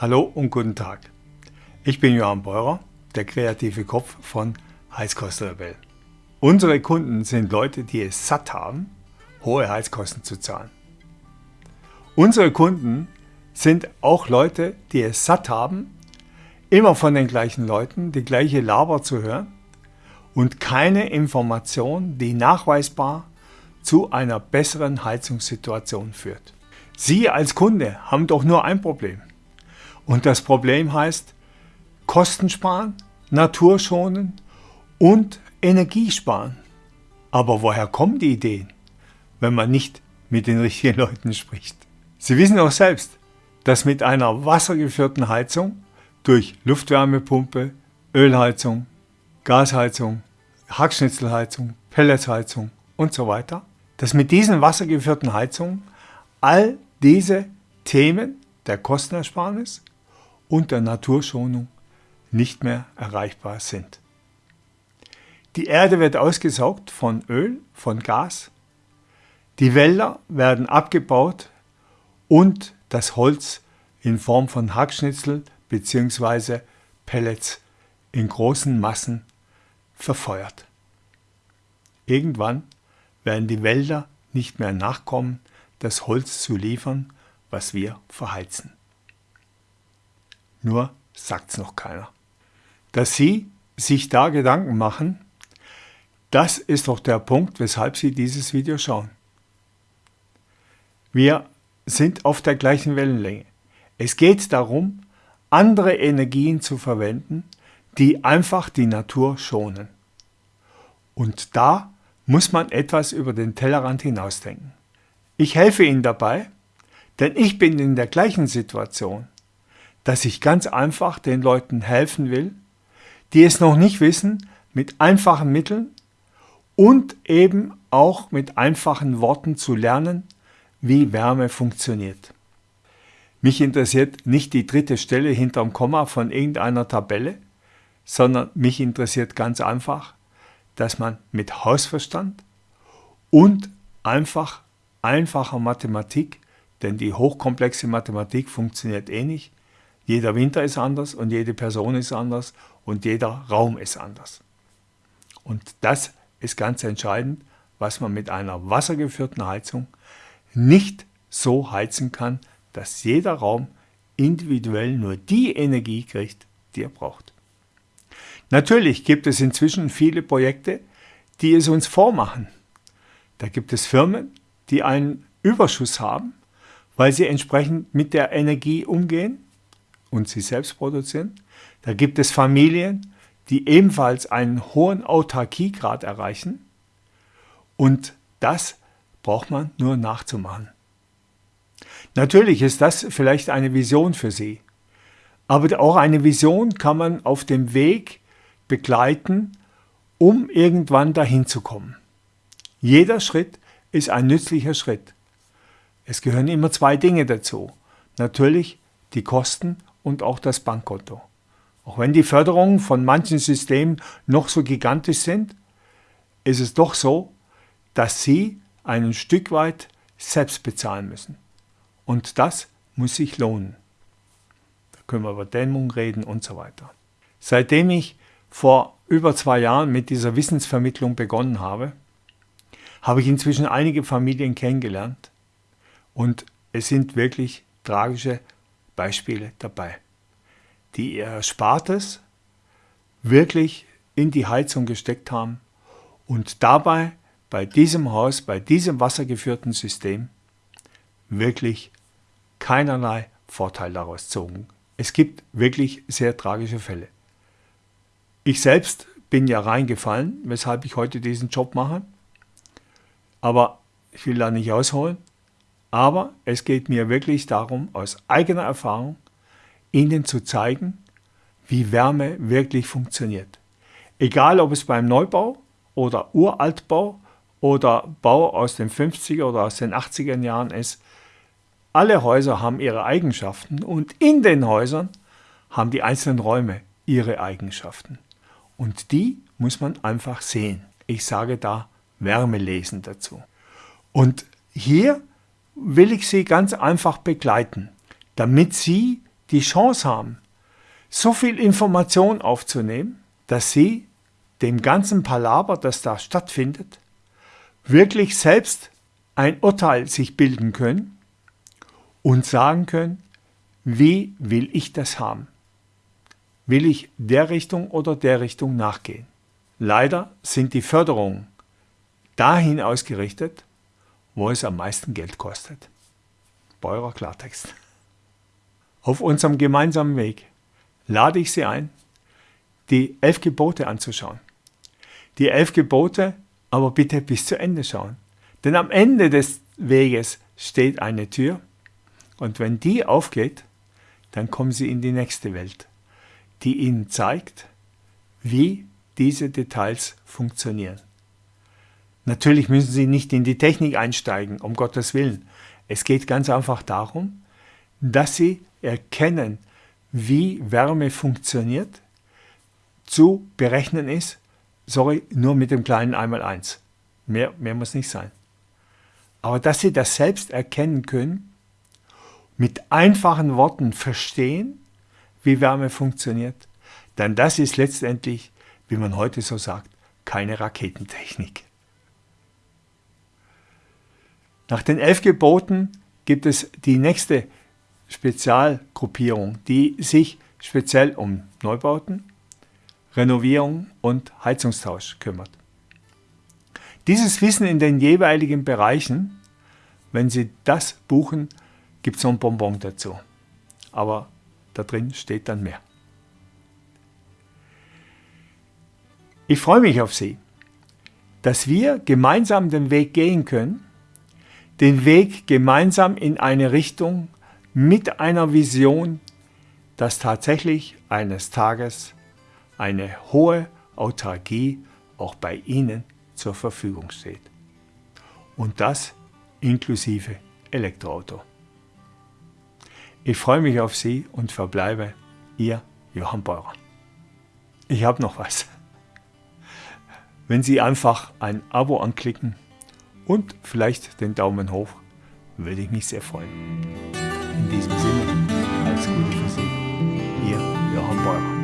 Hallo und guten Tag. Ich bin Johann Beurer, der kreative Kopf von Heizkostenrebell. Unsere Kunden sind Leute, die es satt haben, hohe Heizkosten zu zahlen. Unsere Kunden sind auch Leute, die es satt haben, immer von den gleichen Leuten die gleiche Laber zu hören und keine Information, die nachweisbar zu einer besseren Heizungssituation führt. Sie als Kunde haben doch nur ein Problem. Und das Problem heißt Kosten sparen, Natur schonen und Energie sparen. Aber woher kommen die Ideen, wenn man nicht mit den richtigen Leuten spricht? Sie wissen auch selbst, dass mit einer wassergeführten Heizung durch Luftwärmepumpe, Ölheizung, Gasheizung, Hackschnitzelheizung, Pelletsheizung und so weiter, dass mit diesen wassergeführten Heizungen all diese Themen der Kostenersparnis und der Naturschonung nicht mehr erreichbar sind. Die Erde wird ausgesaugt von Öl, von Gas, die Wälder werden abgebaut und das Holz in Form von Hackschnitzel bzw. Pellets in großen Massen verfeuert. Irgendwann werden die Wälder nicht mehr nachkommen, das Holz zu liefern, was wir verheizen. Nur sagt's noch keiner. Dass Sie sich da Gedanken machen, das ist doch der Punkt, weshalb Sie dieses Video schauen. Wir sind auf der gleichen Wellenlänge. Es geht darum, andere Energien zu verwenden, die einfach die Natur schonen. Und da muss man etwas über den Tellerrand hinausdenken. Ich helfe Ihnen dabei, denn ich bin in der gleichen Situation dass ich ganz einfach den Leuten helfen will, die es noch nicht wissen, mit einfachen Mitteln und eben auch mit einfachen Worten zu lernen, wie Wärme funktioniert. Mich interessiert nicht die dritte Stelle hinterm Komma von irgendeiner Tabelle, sondern mich interessiert ganz einfach, dass man mit Hausverstand und einfach einfacher Mathematik, denn die hochkomplexe Mathematik funktioniert eh jeder Winter ist anders und jede Person ist anders und jeder Raum ist anders. Und das ist ganz entscheidend, was man mit einer wassergeführten Heizung nicht so heizen kann, dass jeder Raum individuell nur die Energie kriegt, die er braucht. Natürlich gibt es inzwischen viele Projekte, die es uns vormachen. Da gibt es Firmen, die einen Überschuss haben, weil sie entsprechend mit der Energie umgehen und sie selbst produzieren. Da gibt es Familien, die ebenfalls einen hohen Autarkiegrad erreichen. Und das braucht man nur nachzumachen. Natürlich ist das vielleicht eine Vision für Sie. Aber auch eine Vision kann man auf dem Weg begleiten, um irgendwann dahin zu kommen. Jeder Schritt ist ein nützlicher Schritt. Es gehören immer zwei Dinge dazu. Natürlich die Kosten und auch das Bankkonto. Auch wenn die Förderungen von manchen Systemen noch so gigantisch sind, ist es doch so, dass sie ein Stück weit selbst bezahlen müssen. Und das muss sich lohnen. Da können wir über Dämmung reden und so weiter. Seitdem ich vor über zwei Jahren mit dieser Wissensvermittlung begonnen habe, habe ich inzwischen einige Familien kennengelernt und es sind wirklich tragische Beispiele dabei, die ihr Erspartes wirklich in die Heizung gesteckt haben und dabei bei diesem Haus, bei diesem wassergeführten System wirklich keinerlei Vorteil daraus zogen. Es gibt wirklich sehr tragische Fälle. Ich selbst bin ja reingefallen, weshalb ich heute diesen Job mache. Aber ich will da nicht ausholen. Aber es geht mir wirklich darum, aus eigener Erfahrung Ihnen zu zeigen, wie Wärme wirklich funktioniert. Egal, ob es beim Neubau oder Uraltbau oder Bau aus den 50er oder aus den 80er Jahren ist, alle Häuser haben ihre Eigenschaften und in den Häusern haben die einzelnen Räume ihre Eigenschaften. Und die muss man einfach sehen. Ich sage da Wärme lesen dazu. Und hier will ich Sie ganz einfach begleiten, damit Sie die Chance haben, so viel Information aufzunehmen, dass Sie dem ganzen Palaber, das da stattfindet, wirklich selbst ein Urteil sich bilden können und sagen können, wie will ich das haben? Will ich der Richtung oder der Richtung nachgehen? Leider sind die Förderungen dahin ausgerichtet, wo es am meisten Geld kostet. Beurer Klartext. Auf unserem gemeinsamen Weg lade ich Sie ein, die elf Gebote anzuschauen. Die elf Gebote aber bitte bis zu Ende schauen. Denn am Ende des Weges steht eine Tür und wenn die aufgeht, dann kommen Sie in die nächste Welt, die Ihnen zeigt, wie diese Details funktionieren. Natürlich müssen Sie nicht in die Technik einsteigen, um Gottes Willen. Es geht ganz einfach darum, dass Sie erkennen, wie Wärme funktioniert, zu berechnen ist, sorry, nur mit dem kleinen Einmaleins. Mehr, mehr muss nicht sein. Aber dass Sie das selbst erkennen können, mit einfachen Worten verstehen, wie Wärme funktioniert, denn das ist letztendlich, wie man heute so sagt, keine Raketentechnik. Nach den elf Geboten gibt es die nächste Spezialgruppierung, die sich speziell um Neubauten, Renovierung und Heizungstausch kümmert. Dieses Wissen in den jeweiligen Bereichen, wenn Sie das buchen, gibt es so ein Bonbon dazu. Aber da drin steht dann mehr. Ich freue mich auf Sie, dass wir gemeinsam den Weg gehen können, den Weg gemeinsam in eine Richtung mit einer Vision, dass tatsächlich eines Tages eine hohe Autarkie auch bei Ihnen zur Verfügung steht. Und das inklusive Elektroauto. Ich freue mich auf Sie und verbleibe Ihr Johann Beurer. Ich habe noch was. Wenn Sie einfach ein Abo anklicken und vielleicht den Daumen hoch. Würde ich mich sehr freuen. In diesem Sinne, alles Gute für Sie. Ihr Johann Bäumer.